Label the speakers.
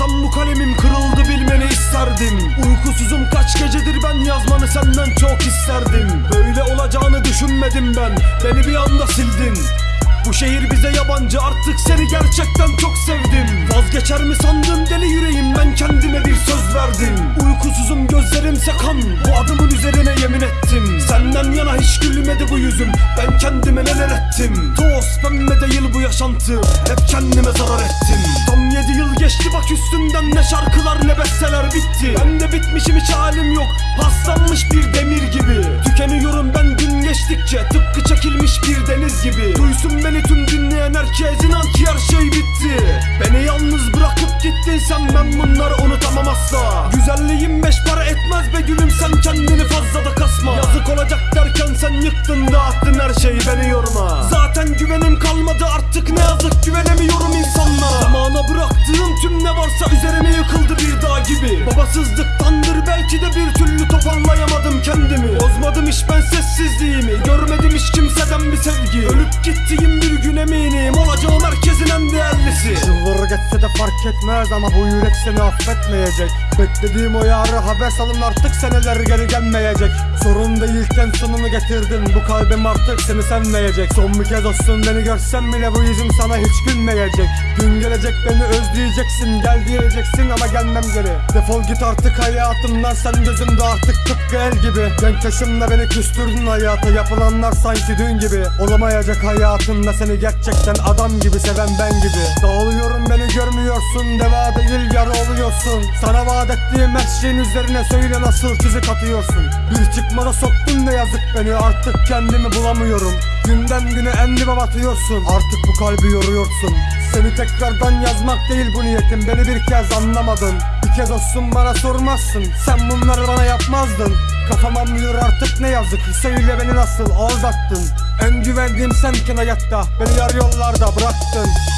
Speaker 1: Yazan bu kalemim kırıldı bilmeni isterdim. Uykusuzum kaç gecedir ben yazmanı senden çok isterdim. Böyle olacağını düşünmedim ben Beni bir anda sildin. Bu şehir bize yabancı artık seni gerçekten çok sevdim. Vazgeçer mi sandın deli yüreğim ben kendime bir söz verdim. Uykusuzum gözlerimse kan bu adımın üzerine yemin ettim. Senden yana hiç gülmedi bu yüzüm ben kendime neler ettim. Toz pembe değil bu yaşantı hep kendime zarar ettim geçti bak üstünden ne şarkılar ne besteler bitti. Ben de bitmişim hiç halim yok. Paslanmış bir demir gibi. Tükeniyorum ben gün geçtikçe. Tıpkı çekilmiş bir deniz gibi. Duysun beni tüm dinleyen herkes inan ki her şey bitti. Beni yalnız bırakıp gittin sen ben bunları unutamam asla. Güzelliğim beş para etmez be gülüm sen kendini fazla Babasızlıktandır belki de bir türlü toparlayamadım kendimi. Bozmadım hiç ben sessizliğimi. Görmedim hiç kimseden bir
Speaker 2: fark etmez ama bu yürek seni affetmeyecek. Beklediğim o yarı haber salın artık seneler geri gelmeyecek. Sorun değilken sonunu getirdin bu kalbim artık seni sevmeyecek. Son bir kez olsun beni görsem bile bu yüzüm sana hiç gülmeyecek. Gün gelecek beni özleyeceksin gel diyeceksin ama gelmem geri. Defol git artık hayatımdan sen gözümde artık tıpkı el gibi. Genç yaşımda beni küstürdün hayata yapılanlar sanki dün gibi. Olamayacak hayatımda seni gerçekten adam gibi seven ben gibi. Dağılıyorum beni görmüyorsun deva değil yara oluyorsun. Sana vaat ettiğim her şeyin üzerine söyle nasıl çizik atıyorsun. Bir çıkmada soktun ne yazık beni artık kendimi bulamıyorum. Günden güne endime batıyorsun artık bu kalbi yoruyorsun. Seni tekrardan yazmak değil bu niyetim beni bir kez anlamadın. Bir kez olsun bana sormazsın sen bunları bana yapmazdın. Kafama mıyor artık ne yazık Söyle beni nasıl aldattın. En güvendiğim senkin hayatta Beni yar yollarda bıraktın